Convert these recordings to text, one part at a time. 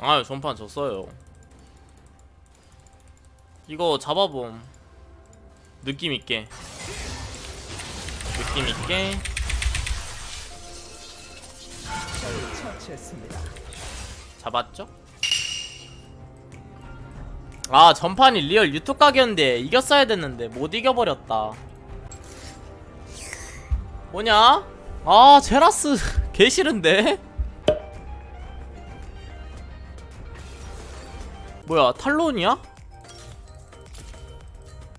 아유 전판 졌어요 이거 잡아봄 느낌있게 느낌있게. 잡았죠? 아 전판이 real 유튜브 각이었는데 이겼어야 됐는데 못 이겨버렸다 뭐냐? 아 제라스 개 싫은데? 뭐야 탈론이야?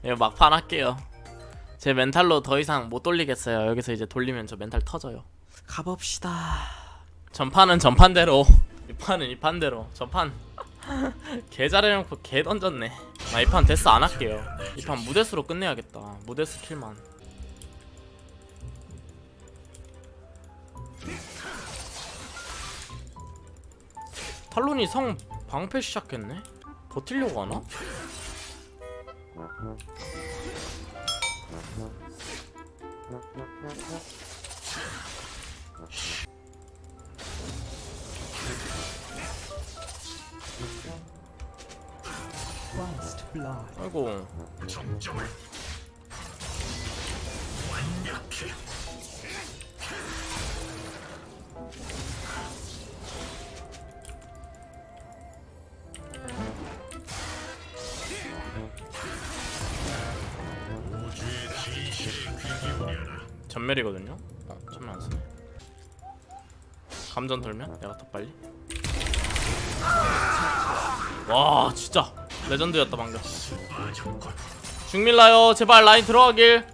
예 막판 할게요. 제 멘탈로 더 이상 못 돌리겠어요. 여기서 이제 돌리면 저 멘탈 터져요. 가봅시다. 전판은 전판대로. 이 판은 이 판대로. 전판. 개 잘해놓고 개 던졌네. 아 이판 데스 안 할게요. 이 판 무데스로 끝내야겠다. 무데스 킬만. 탈론이 성 방패 시작했네? 버틸려고 하나? First blood. 아이고 전멸이거든요? 어, 전멸 안 쓰네. 감전 돌면? 내가 더 빨리? 와 진짜. 레전드였다 방금. 중밀라요 제발 라인 들어가길.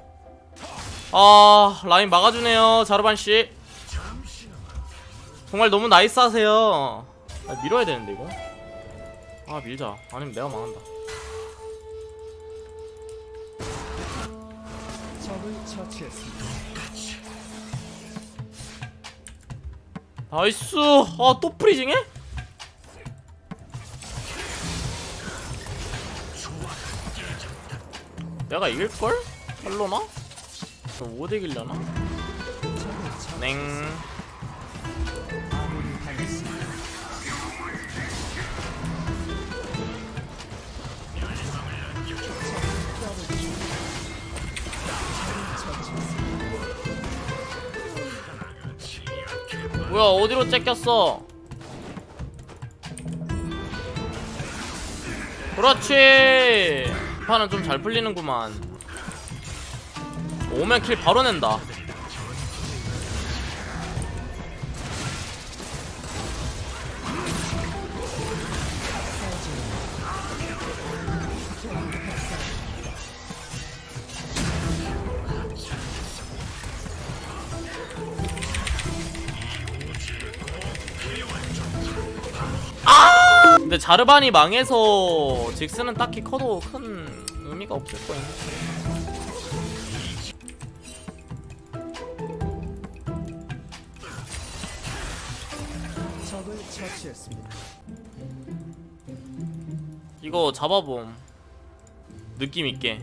아 라인 막아주네요 자르반 씨. 정말 너무 나이스하세요. 아, 밀어야 되는데 이거? 아 밀자. 아니면 내가 망한다 처치했습니다. 나이스 아 또 프리징해? 내가 이길걸? 할로나? 못 이길려나? 냉 뭐야 어디로 째꼈어? 그렇지! 판은 좀 잘 풀리는구만. 오면 킬 바로 낸다 근데 자르반이 망해서 직스는 딱히 커도 큰 의미가 없을 거야. 적을 처치했습니다. 이거 잡아봄. 느낌 있게.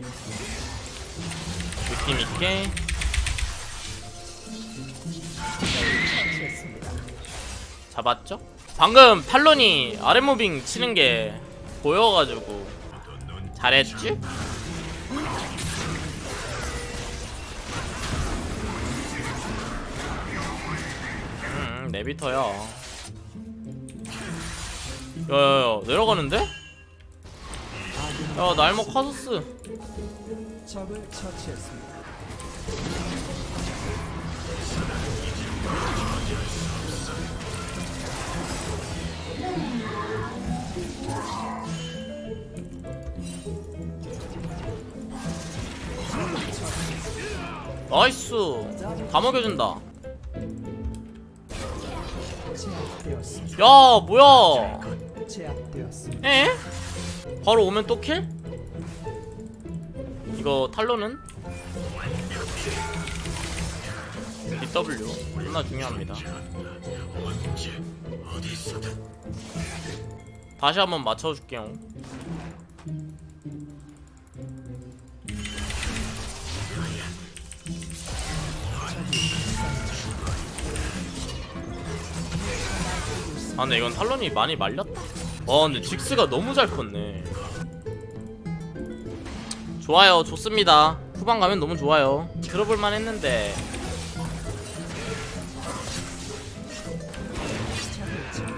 느낌 있게. 처치했습니다. 잡았죠? 방금 탈론이 아랫무빙 치는 게 보여가지고 잘했지? 음, 내비터야. 야야야 내려가는데? 야 날먹 카소스 나이스 다 먹여준다. 야 뭐야. 에? 바로 오면 또 킬? 이거 탈로는? BW 존나 중요합니다 다시 한번 맞춰줄게요 아 근데 이건 탈론이 많이 말렸다. 와 근데 직스가 너무 잘 컸네. 좋아요. 좋습니다. 후반 가면 너무 좋아요. 들어볼만 했는데.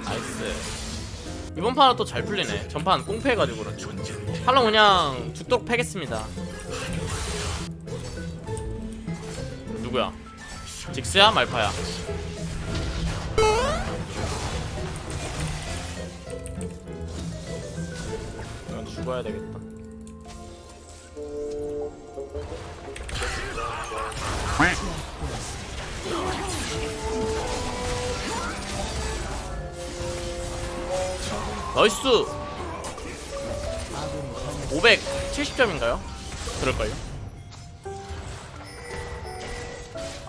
nice. 이번 판은 또 잘 풀리네. 전판 꽁패해가지고 그렇지 탈론 그냥 죽도록 패겠습니다. 누구야? 직스야? 말파야 죽어야 되겠다. 나이스! 570점인가요? 그럴걸요?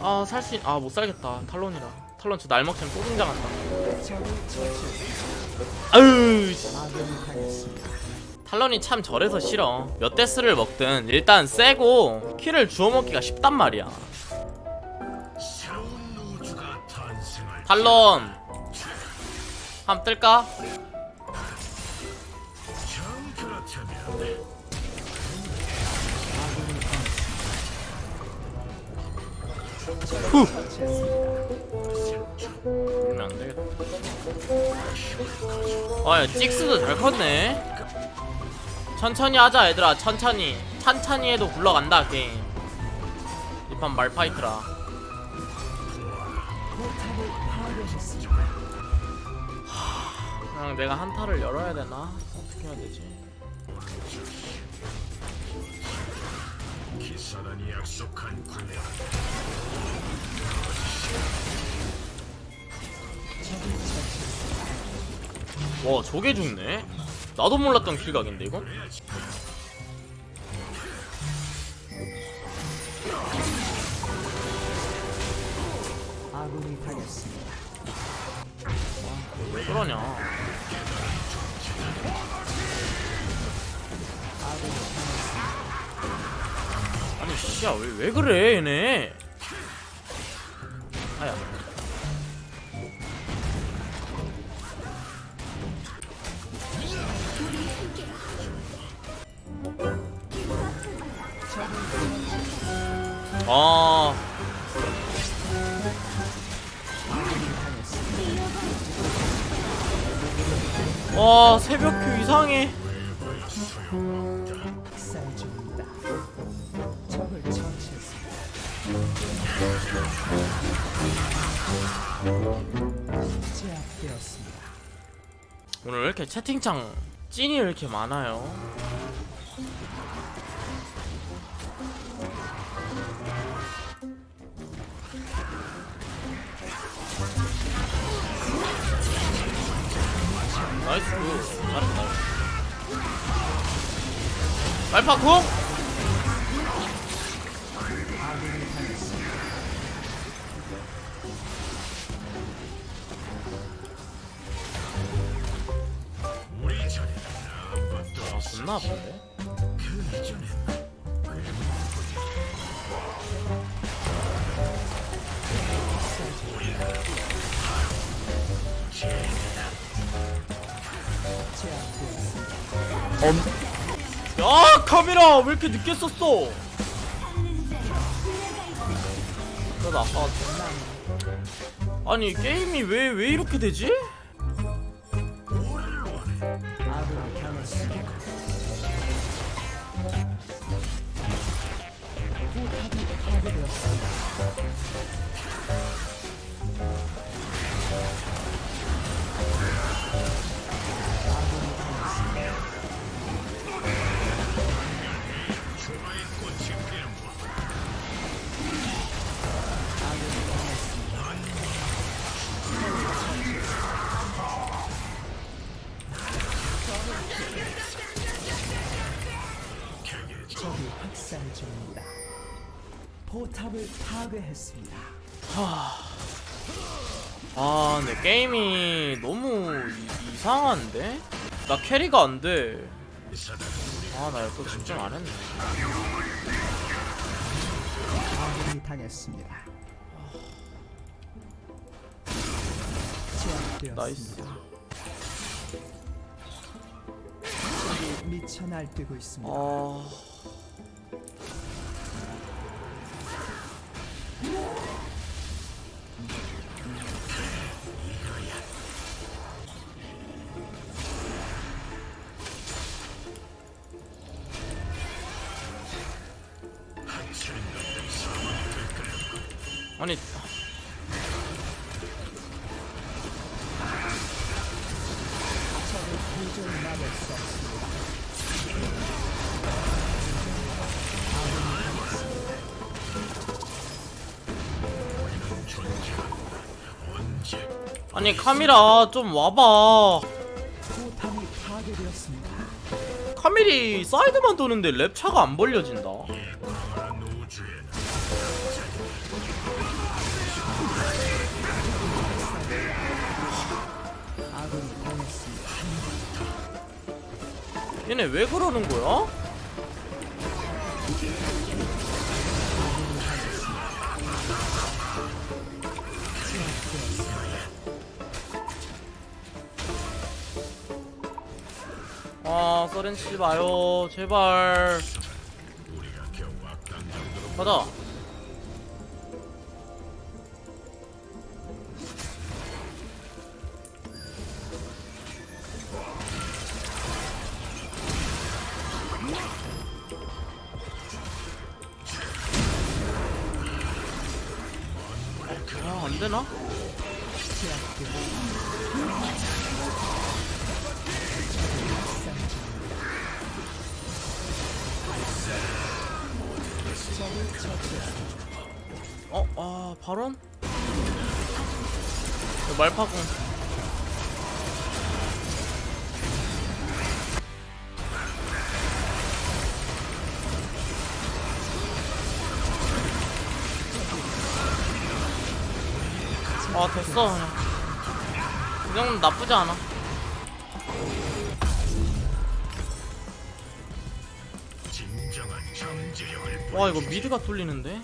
아, 살 수, 있... 아, 못 살겠다. 탈론이라. 탈론 저 날먹으면 또 등장한다. 아유, 탈론이 참 저래서 싫어. 몇 데스를 먹든 일단 세고 킬을 주워 먹기가 쉽단 말이야. 탈론! 함 뜰까? 후! 이러면 안 되겠다. 아야 찍스도 잘 컸네 천천히 하자 얘들아 천천히 천천히 해도 굴러간다 게임 이 판 말파이트라. 그냥 내가 한타를 열어야 되나? 어떻게 해야 되지? 기사단이 약속한 군대 와 저게 죽네? 나도 몰랐던 킬각인데 이건? 아군이 당했습니다. 왜 그러냐. 아니 씨야 왜, 왜 그래 얘네 아야 와 새벽큐 이상해. 오늘 왜 이렇게 채팅창 찐이 왜 이렇게 많아요? 나이스 굿 잘했다 말파 궁! 제압되었습니다. 야 카메라 왜 이렇게 늦게 썼어? 아까 아니 게임이 왜 왜 이렇게 되지? 파괴했습니다. 아 근데 게임이 너무 이, 이상한데? 나 캐리가 안 돼 아 나 이거 또 집중 안 했네 아군이 당했습니다. 적이 미쳐 날뛰고 있습니다. 아 아니 아니 카미라 좀 와봐. 카밀이 사이드만 도는데 랩 차가 안 벌려진다. 얘네 왜 그러는 거야? 아 서렌 치지 마요. 제발. 가자 어? 아 발언? 말파공 아 됐어 그냥 이 정도는 나쁘지 않아 와 이거 미드가 뚫리는데?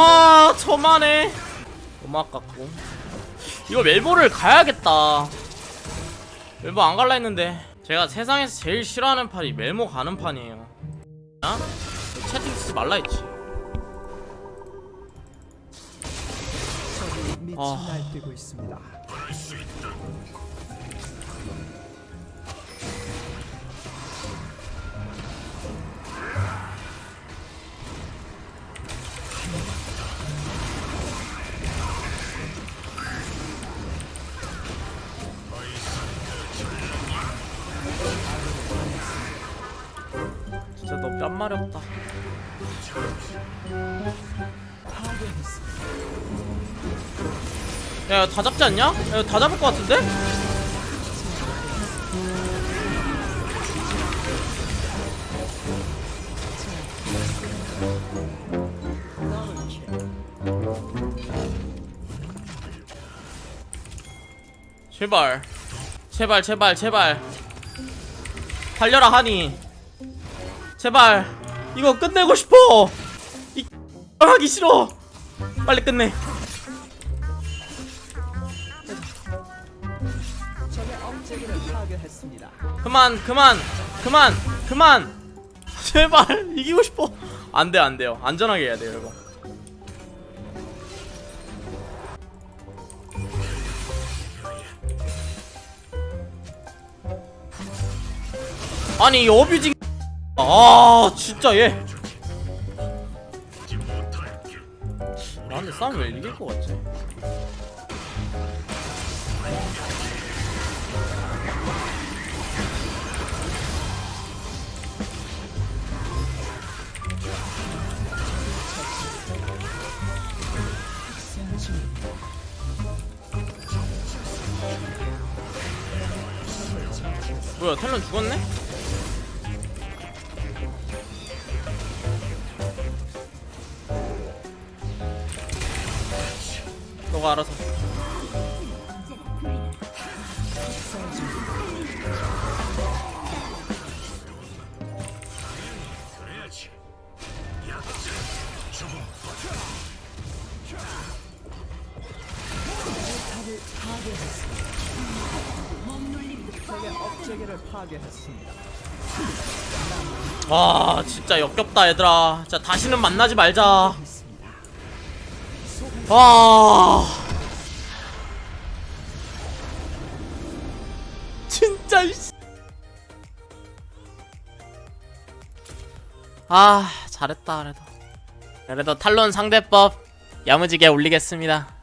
아 저만해. 너무 아깝고. 이거 멜보를 가야겠다. 멜보 안 갈라 했는데. 제가 세상에서 제일 싫어하는 판이 멜모 가는 판이에요. 야? 채팅 쓰지 말라 했지. 아. 진짜 너 뺨마렵다 파괴했습니다. 야다 잡지 않냐? 야 다 잡을 것 같은데? 제발 제발 제발 제발 달려라 하니 제발 이거 끝내고 싶어. 이 하기 싫어. 빨리 끝내. 그만 그만 그만 그만. 제발 이기고 싶어. 안돼 안돼요. 안전하게 해야 돼요 이거 아니 이 어뷰징 아 진짜 얘 나한테 싸움 왜 이길 것 같지? 뭐야 텔런 죽었네? 괴했습니다. 아 진짜 역겹다 얘들아 진짜 다시는 만나지 말자 했습니다. 아 진짜 이씨. 아 잘했다 그래도 그래도 탈론 상대법 야무지게 올리겠습니다